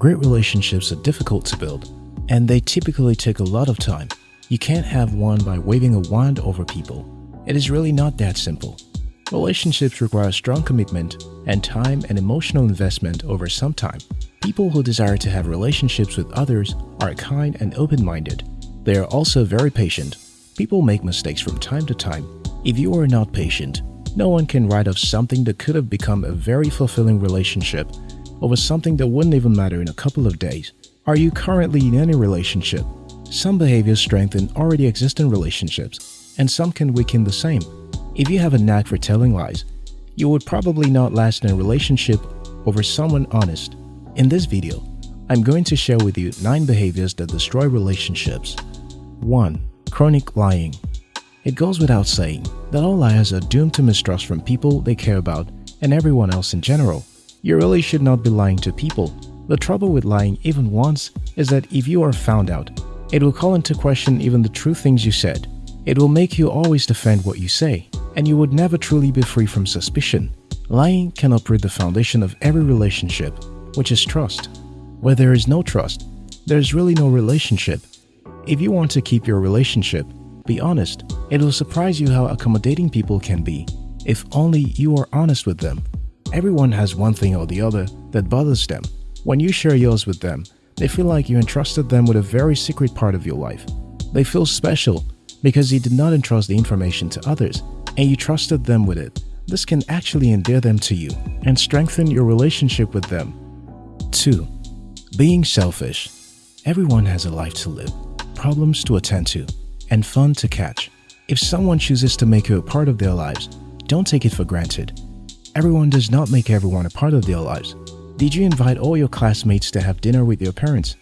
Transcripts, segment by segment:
Great relationships are difficult to build, and they typically take a lot of time. You can't have one by waving a wand over people. It is really not that simple. Relationships require strong commitment and time and emotional investment over some time. People who desire to have relationships with others are kind and open-minded. They are also very patient. People make mistakes from time to time. If you are not patient, no one can write off something that could have become a very fulfilling relationship over something that wouldn't even matter in a couple of days. Are you currently in any relationship? Some behaviors strengthen already existing relationships, and some can weaken the same. If you have a knack for telling lies, you would probably not last in a relationship over someone honest. In this video, I'm going to share with you 9 behaviors that destroy relationships. 1. Chronic lying It goes without saying that all liars are doomed to mistrust from people they care about and everyone else in general. You really should not be lying to people. The trouble with lying even once is that if you are found out, it will call into question even the true things you said. It will make you always defend what you say, and you would never truly be free from suspicion. Lying can uproot the foundation of every relationship, which is trust. Where there is no trust, there is really no relationship. If you want to keep your relationship, be honest. It will surprise you how accommodating people can be, if only you are honest with them. Everyone has one thing or the other that bothers them. When you share yours with them, they feel like you entrusted them with a very secret part of your life. They feel special because you did not entrust the information to others and you trusted them with it. This can actually endear them to you and strengthen your relationship with them. 2. Being selfish. Everyone has a life to live, problems to attend to, and fun to catch. If someone chooses to make you a part of their lives, don't take it for granted. Everyone does not make everyone a part of their lives. Did you invite all your classmates to have dinner with your parents?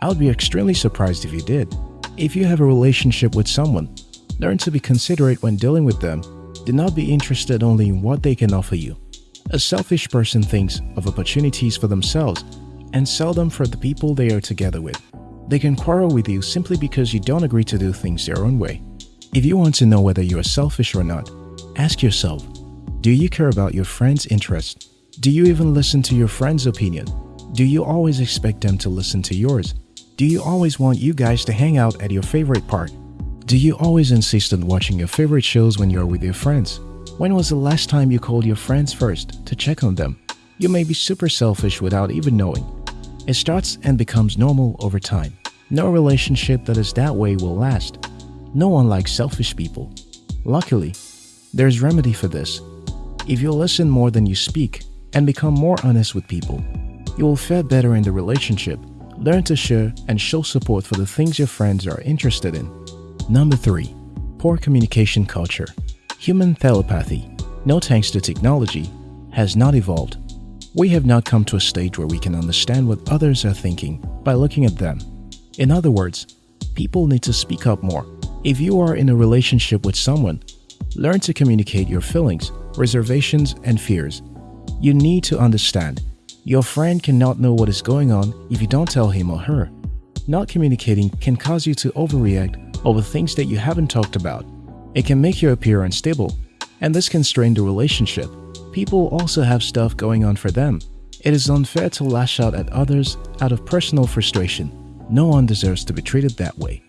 I would be extremely surprised if you did. If you have a relationship with someone, learn to be considerate when dealing with them. Do not be interested only in what they can offer you. A selfish person thinks of opportunities for themselves and seldom for the people they are together with. They can quarrel with you simply because you don't agree to do things their own way. If you want to know whether you are selfish or not, ask yourself, do you care about your friend's interests? Do you even listen to your friend's opinion? Do you always expect them to listen to yours? Do you always want you guys to hang out at your favorite park? Do you always insist on watching your favorite shows when you're with your friends? When was the last time you called your friends first to check on them? You may be super selfish without even knowing. It starts and becomes normal over time. No relationship that is that way will last. No one likes selfish people. Luckily, there's remedy for this. If you listen more than you speak and become more honest with people, you will fare better in the relationship, learn to share and show support for the things your friends are interested in. Number 3. Poor communication culture. Human telepathy, no thanks to technology, has not evolved. We have not come to a stage where we can understand what others are thinking by looking at them. In other words, people need to speak up more. If you are in a relationship with someone, learn to communicate your feelings reservations, and fears. You need to understand, your friend cannot know what is going on if you don't tell him or her. Not communicating can cause you to overreact over things that you haven't talked about. It can make you appear unstable, and this can strain the relationship. People also have stuff going on for them. It is unfair to lash out at others out of personal frustration. No one deserves to be treated that way.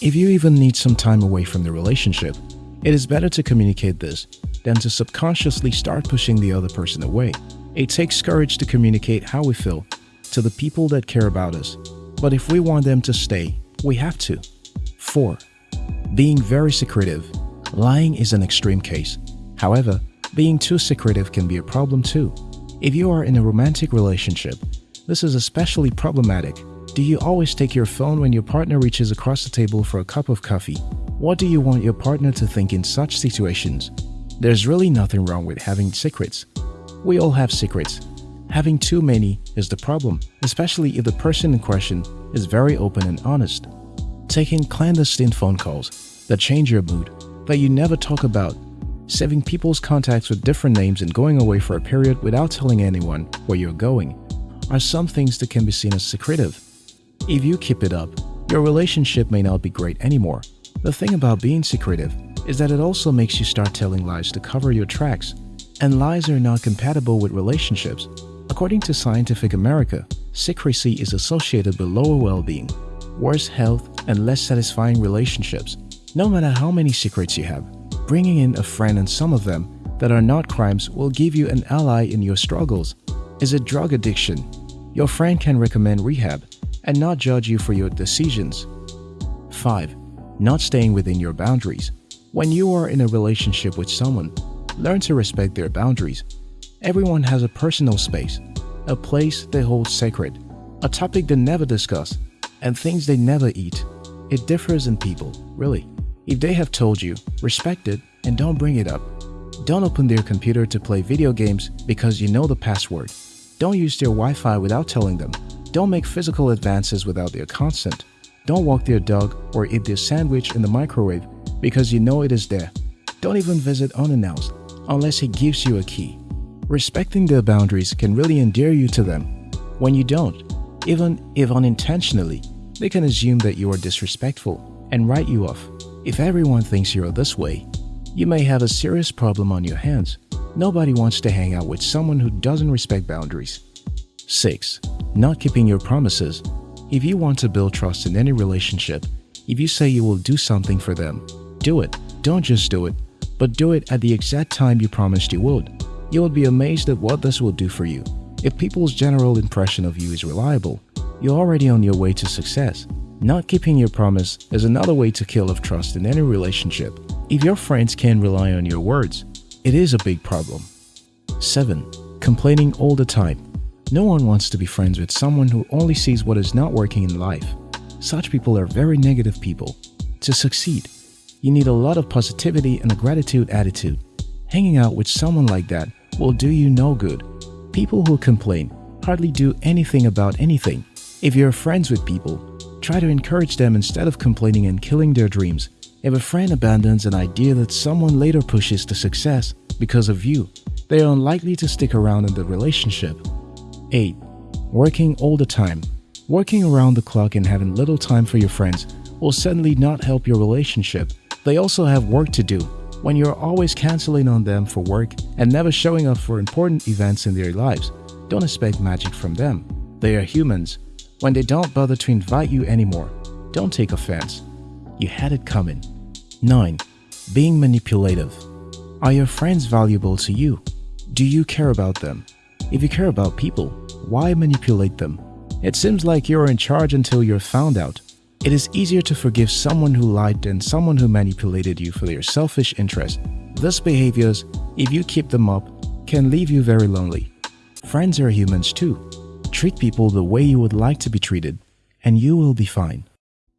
If you even need some time away from the relationship, it is better to communicate this than to subconsciously start pushing the other person away. It takes courage to communicate how we feel to the people that care about us, but if we want them to stay, we have to. 4. Being very secretive. Lying is an extreme case. However, being too secretive can be a problem too. If you are in a romantic relationship, this is especially problematic. Do you always take your phone when your partner reaches across the table for a cup of coffee? What do you want your partner to think in such situations? There's really nothing wrong with having secrets. We all have secrets. Having too many is the problem, especially if the person in question is very open and honest. Taking clandestine phone calls that change your mood, that you never talk about, saving people's contacts with different names and going away for a period without telling anyone where you're going are some things that can be seen as secretive. If you keep it up, your relationship may not be great anymore. The thing about being secretive is that it also makes you start telling lies to cover your tracks. And lies are not compatible with relationships. According to Scientific America, secrecy is associated with lower well-being, worse health, and less satisfying relationships. No matter how many secrets you have, bringing in a friend and some of them that are not crimes will give you an ally in your struggles. Is it drug addiction? Your friend can recommend rehab and not judge you for your decisions. 5. Not staying within your boundaries. When you are in a relationship with someone, learn to respect their boundaries. Everyone has a personal space, a place they hold sacred, a topic they never discuss, and things they never eat. It differs in people, really. If they have told you, respect it and don't bring it up. Don't open their computer to play video games because you know the password. Don't use their Wi-Fi without telling them. Don't make physical advances without their consent. Don't walk their dog or eat their sandwich in the microwave because you know it is there. Don't even visit unannounced unless he gives you a key. Respecting their boundaries can really endear you to them. When you don't, even if unintentionally, they can assume that you are disrespectful and write you off. If everyone thinks you're this way, you may have a serious problem on your hands. Nobody wants to hang out with someone who doesn't respect boundaries. 6. Not keeping your promises. If you want to build trust in any relationship, if you say you will do something for them, do it. Don't just do it, but do it at the exact time you promised you would. You will be amazed at what this will do for you. If people's general impression of you is reliable, you're already on your way to success. Not keeping your promise is another way to kill off trust in any relationship. If your friends can't rely on your words, it is a big problem. 7. Complaining all the time. No one wants to be friends with someone who only sees what is not working in life. Such people are very negative people. To succeed, you need a lot of positivity and a gratitude attitude. Hanging out with someone like that will do you no good. People who complain hardly do anything about anything. If you're friends with people, try to encourage them instead of complaining and killing their dreams. If a friend abandons an idea that someone later pushes to success because of you, they are unlikely to stick around in the relationship. 8. Working all the time. Working around the clock and having little time for your friends will certainly not help your relationship. They also have work to do. When you're always canceling on them for work and never showing up for important events in their lives, don't expect magic from them. They are humans. When they don't bother to invite you anymore, don't take offense. You had it coming. 9. Being manipulative. Are your friends valuable to you? Do you care about them? If you care about people, why manipulate them? It seems like you're in charge until you're found out. It is easier to forgive someone who lied than someone who manipulated you for their selfish interest. These behaviors, if you keep them up, can leave you very lonely. Friends are humans too. Treat people the way you would like to be treated, and you will be fine.